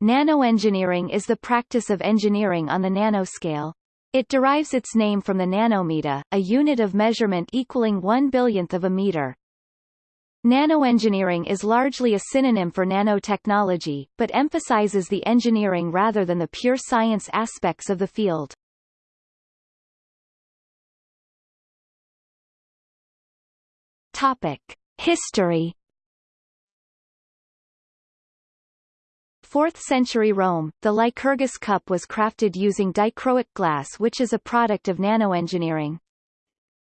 Nanoengineering is the practice of engineering on the nanoscale. It derives its name from the nanometer, a unit of measurement equaling one billionth of a meter. Nanoengineering is largely a synonym for nanotechnology, but emphasizes the engineering rather than the pure science aspects of the field. Topic. History 4th century Rome, the Lycurgus cup was crafted using dichroic glass which is a product of nanoengineering.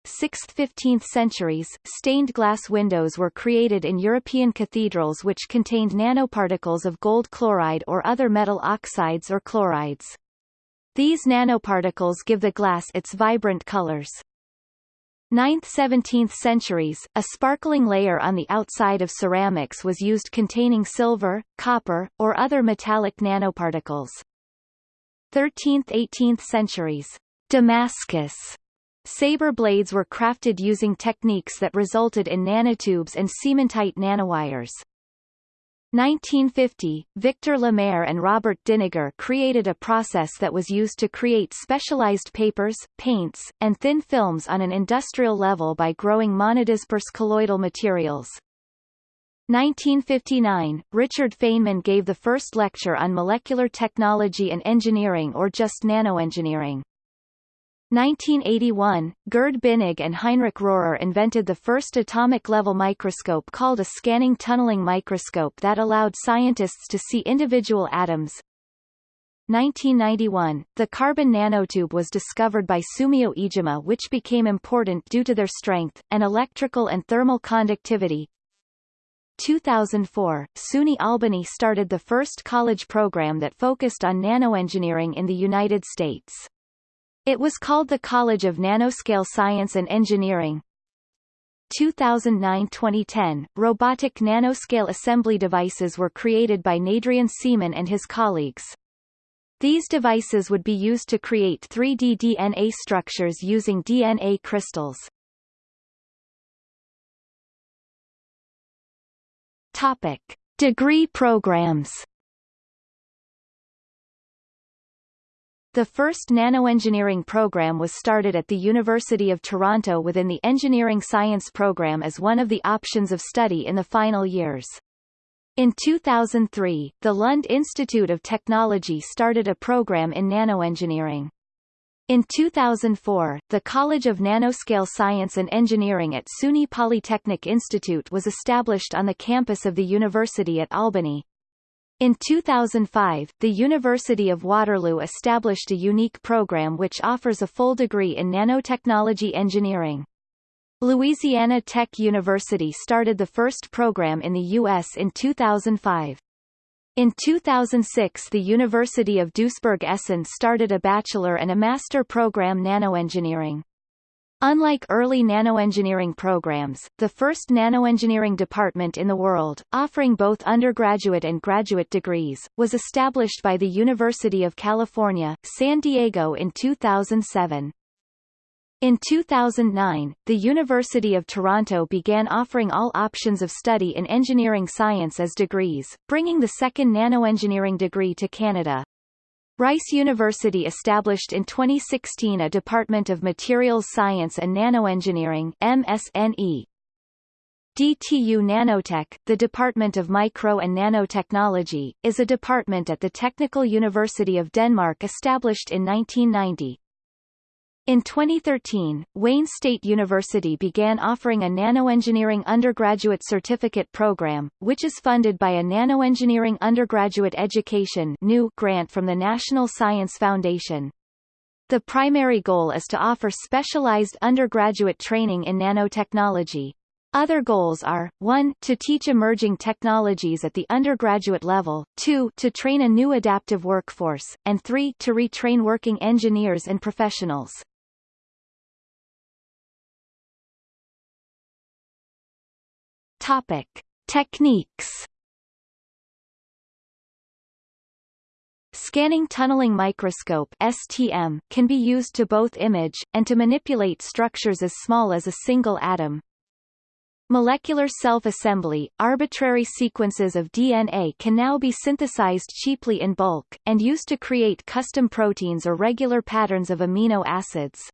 6th–15th centuries, stained glass windows were created in European cathedrals which contained nanoparticles of gold chloride or other metal oxides or chlorides. These nanoparticles give the glass its vibrant colors. 9th–17th centuries, a sparkling layer on the outside of ceramics was used containing silver, copper, or other metallic nanoparticles. 13th–18th centuries, Damascus saber blades were crafted using techniques that resulted in nanotubes and cementite nanowires. 1950, Victor La Mer and Robert Dinegar created a process that was used to create specialized papers, paints, and thin films on an industrial level by growing monodisperse colloidal materials. 1959, Richard Feynman gave the first lecture on molecular technology and engineering or just nanoengineering. 1981, Gerd Binnig and Heinrich Rohrer invented the first atomic-level microscope called a scanning tunneling microscope that allowed scientists to see individual atoms. 1991, the carbon nanotube was discovered by Sumio Iijima which became important due to their strength, and electrical and thermal conductivity. 2004, SUNY Albany started the first college program that focused on nanoengineering in the United States. It was called the College of Nanoscale Science and Engineering. 2009-2010, robotic nanoscale assembly devices were created by Nadrian Seeman and his colleagues. These devices would be used to create 3D DNA structures using DNA crystals. Topic. Degree programs The first nanoengineering program was started at the University of Toronto within the Engineering Science program as one of the options of study in the final years. In 2003, the Lund Institute of Technology started a program in nanoengineering. In 2004, the College of Nanoscale Science and Engineering at SUNY Polytechnic Institute was established on the campus of the University at Albany. In 2005, the University of Waterloo established a unique program which offers a full degree in nanotechnology engineering. Louisiana Tech University started the first program in the U.S. in 2005. In 2006 the University of Duisburg-Essen started a bachelor and a master program nanoengineering. Unlike early nanoengineering programs, the first nanoengineering department in the world, offering both undergraduate and graduate degrees, was established by the University of California, San Diego in 2007. In 2009, the University of Toronto began offering all options of study in engineering science as degrees, bringing the second nanoengineering degree to Canada. Rice University established in 2016 a Department of Materials Science and Nanoengineering MSNE. DTU Nanotech, the Department of Micro and Nanotechnology, is a department at the Technical University of Denmark established in 1990. In 2013, Wayne State University began offering a nanoengineering undergraduate certificate program, which is funded by a Nanoengineering Undergraduate Education new grant from the National Science Foundation. The primary goal is to offer specialized undergraduate training in nanotechnology. Other goals are, 1 to teach emerging technologies at the undergraduate level, 2 to train a new adaptive workforce, and 3 to retrain working engineers and professionals. Topic. Techniques Scanning tunneling microscope STM can be used to both image, and to manipulate structures as small as a single atom. molecular self-assembly, arbitrary sequences of DNA can now be synthesized cheaply in bulk, and used to create custom proteins or regular patterns of amino acids.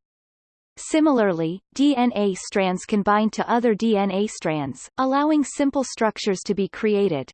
Similarly, DNA strands can bind to other DNA strands, allowing simple structures to be created.